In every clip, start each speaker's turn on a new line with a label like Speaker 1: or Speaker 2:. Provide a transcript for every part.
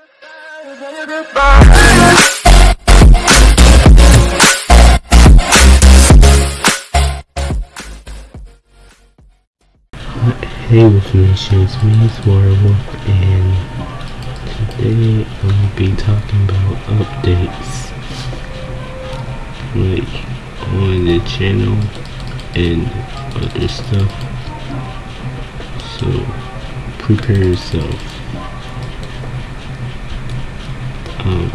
Speaker 1: Hey Wolf it's me it's Wolf, and today I will be talking about updates like on the channel and other stuff. So prepare yourself um,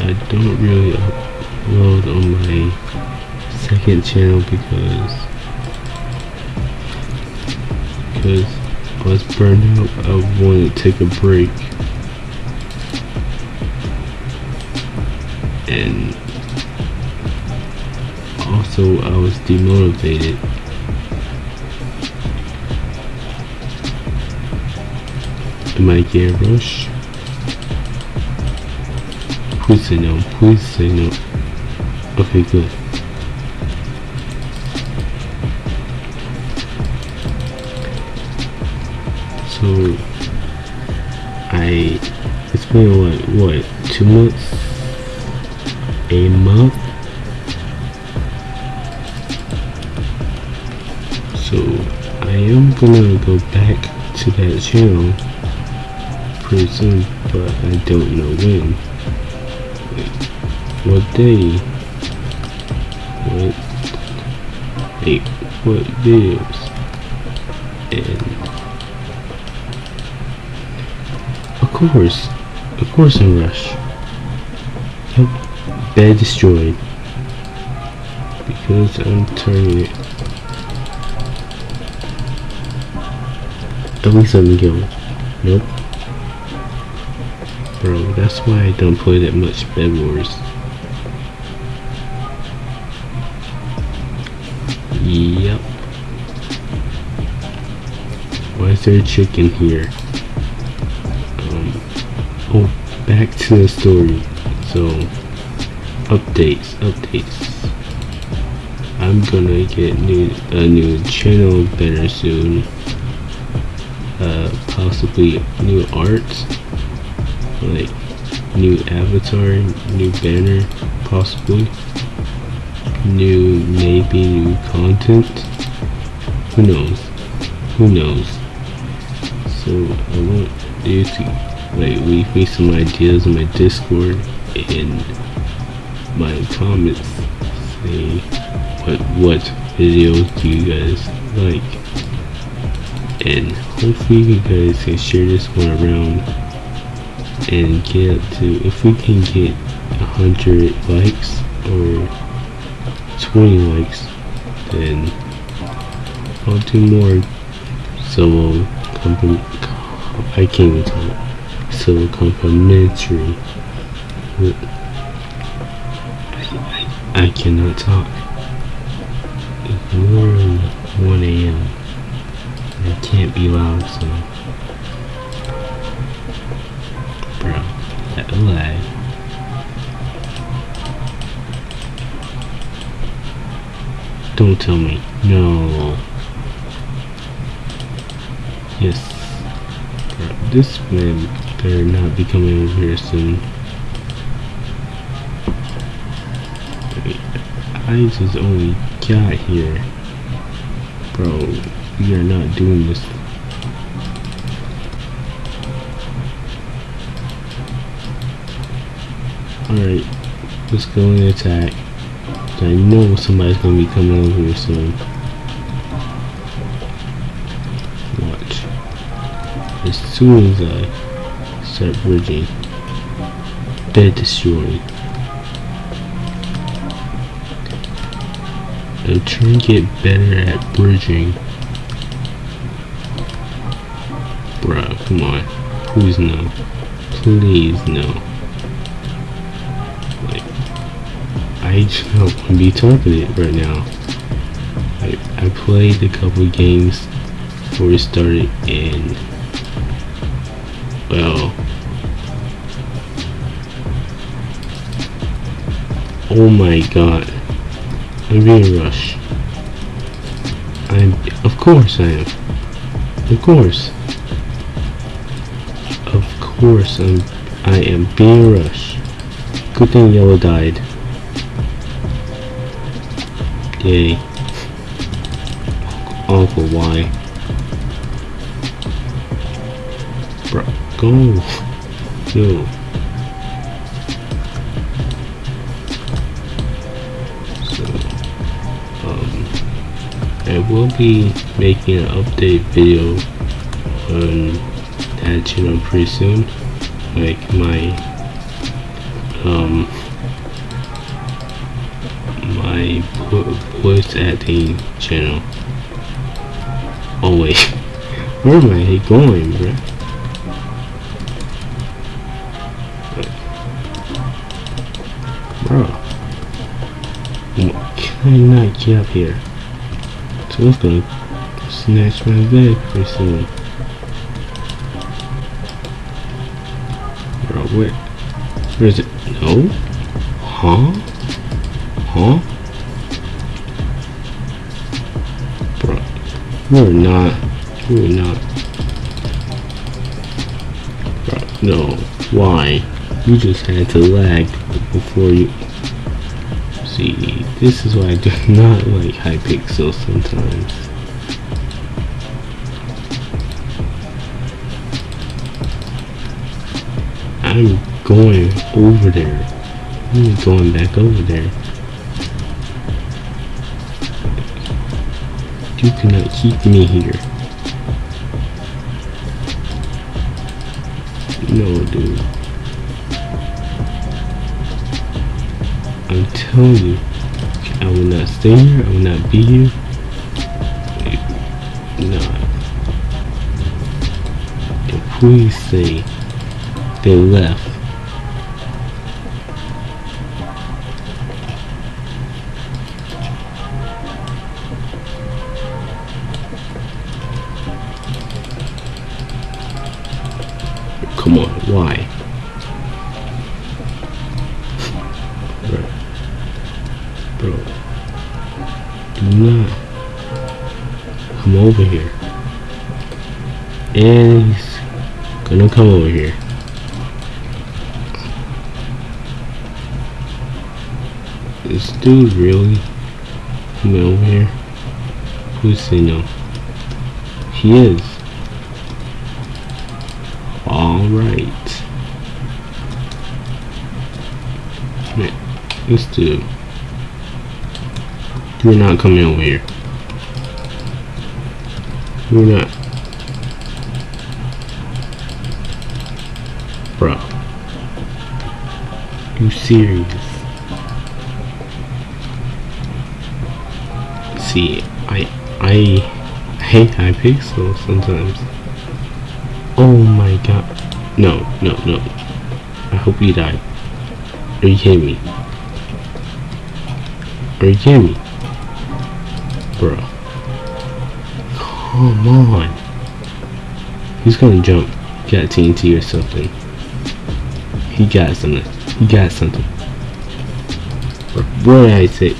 Speaker 1: I don't really upload on my second channel because because I was burned out. I wanted to take a break. And also I was demotivated. Am I getting rushed? Please say no. Please say no. Okay, good. so I it's been what what two months a month so I am gonna go back to that channel pretty soon but I don't know when what day what hey what videos and Of course. Of course in Rush. Yep. Bed destroyed. Because I'm turning it. At least I'm kill. Nope. Bro, that's why I don't play that much Bed Wars. Yep. Why is there a chicken here? oh back to the story so updates updates I'm gonna get new a new channel better soon uh, possibly new art like new avatar new banner possibly new maybe new content? Who knows? Who knows? So I want you to like leave me some ideas in my discord and my comments say what what videos do you guys like? And hopefully you guys can share this one around and get up to if we can get a hundred likes or 20 likes then I'll oh, do more solo company I can't even talk so complimentary. I, cannot talk. It's literally 1 a.m. I can't be loud, so. Bro, that lie. Don't tell me. No. Yes. This man better not be coming over here soon. I just only got here. Bro, we are not doing this. Alright, let's go and attack. I know somebody's gonna be coming over here soon. Watch. As soon as I start bridging. Bed destroyed. I'm trying to get better at bridging. Bruh, come on. Please no. Please no. I just don't be targeted right now. I, I played a couple games before we started and well Oh my god. I'm being rushed. I'm of course I am. Of course. Of course I'm, I am being rushed. Good thing Yellow died. Yay. Uncle, why? Bro, go. So, um, I will be making an update video on that channel pretty soon. Like my, um, voice acting channel. Oh wait, where am I going, bro? Bro, can I not get up here? So gonna snatch my bag pretty soon. Bro, where? Where is it? No? Huh? Huh? Are not. Are not. No. Why? You just had to lag before you. See, this is why I do not like Hypixel sometimes. I'm going over there. I'm going back over there. You cannot keep me here. No, dude. I'm telling you, I will not stay here. I will not be here. Nah. The police say they left. Why? Bro. Bro. Do not come over here. And he's gonna come over here. This dude really coming over here? Who's saying no? He is. Alright. This dude. You're not coming over here. You're not. Bro. You serious? See, I I hate Hypixel sometimes. No, no, no. I hope you die. Are you kidding me? Are you kidding me? Bro. Come on. He's gonna jump. Got TNT or something. He got something. He got something. Bro, I say?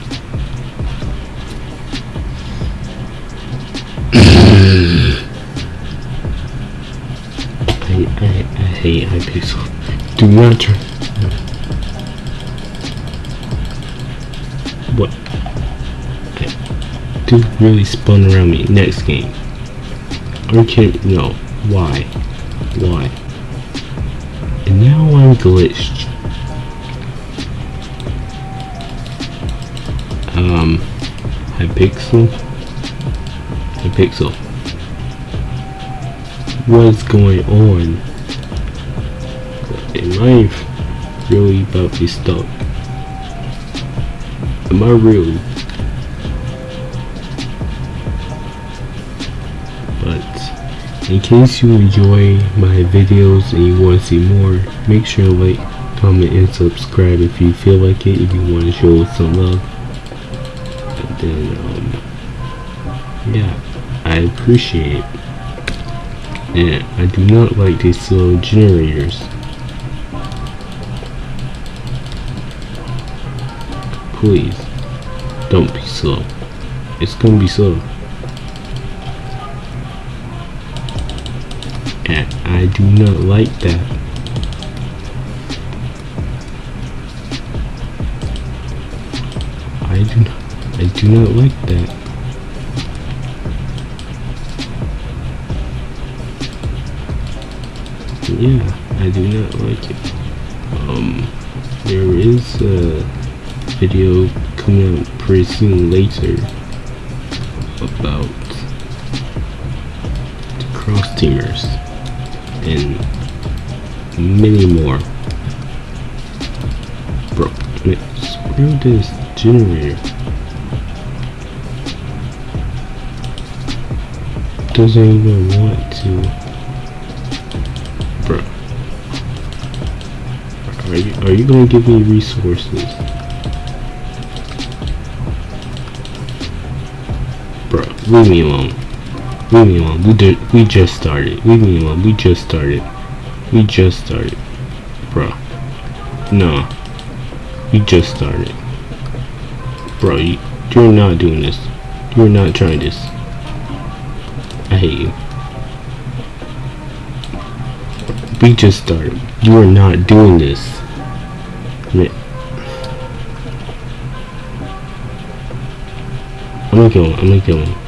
Speaker 1: I, I hate Hypixel. Do not turn. What? I, dude really spun around me. Next game. Okay. No. Why? Why? And now I'm glitched. Um, Hypixel. Hypixel. What's going on? Am I really about to stuck? Am I really? But in case you enjoy my videos and you want to see more, make sure to like, comment, and subscribe if you feel like it, if you want to show some love. And then, um, yeah, I appreciate it. And I do not like these slow generators. please. Don't be slow. It's gonna be slow. And I do not like that. I do not I do not like that. Yeah I do not like it. Um there is a uh, video coming out pretty soon later about the cross teamers and many more. Bro, screw this generator. Doesn't even want to. Bro. Are you, are you gonna give me resources? Leave me alone. Leave me alone. We did. We just started. Leave me alone. We just started. We just started. Bro. No. We just started. Bro, you, you're not doing this. You're not trying this. I hate you. We just started. You are not doing this. Man. I'm gonna kill him. I'm gonna kill him.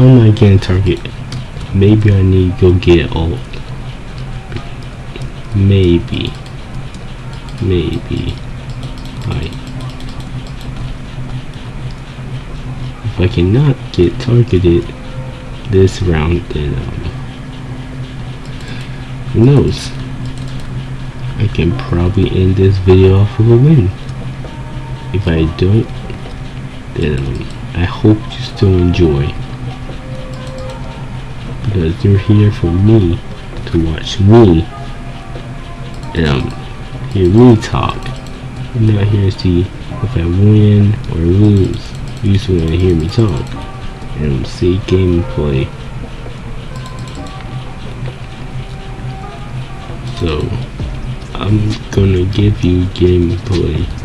Speaker 1: How am I getting target? Maybe I need to go get ult. Maybe. Maybe. I. If I cannot get targeted this round, then um, who knows? I can probably end this video off with a win. If I don't, then um, I hope you still enjoy. Because you're here for me to watch me and um, hear me talk. I'm not here to see if I win or lose. You just want to hear me talk and see gameplay. So I'm gonna give you gameplay.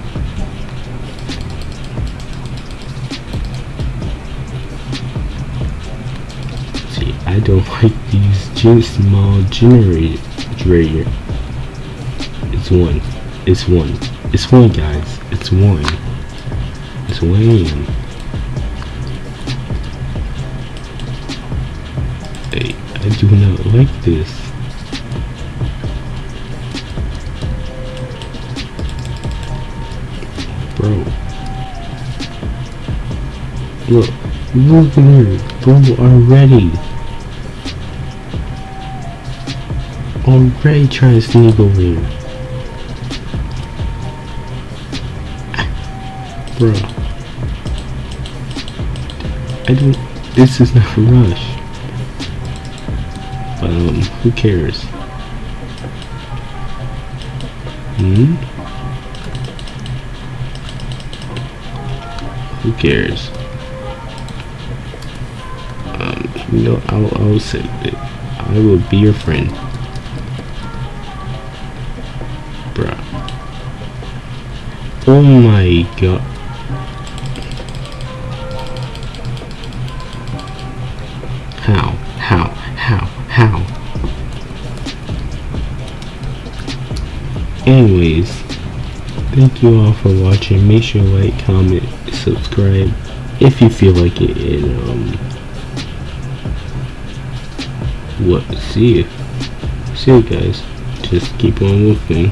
Speaker 1: I don't like these gen small generator. It's one. It's one. It's one, guys. It's one. It's one. Hey, I do not like this. Bro. Look, look at her. Bro, already. Already trying to sneak over here. Bro. I don't. This is not a rush. But, um, who cares? Hmm? Who cares? Um, you know, I'll, I'll say that I will be your friend. Oh my god. How? How? How? How? Anyways, thank you all for watching. Make sure to like, comment, subscribe if you feel like it. And um, what? See you. See you guys. Just keep on moving.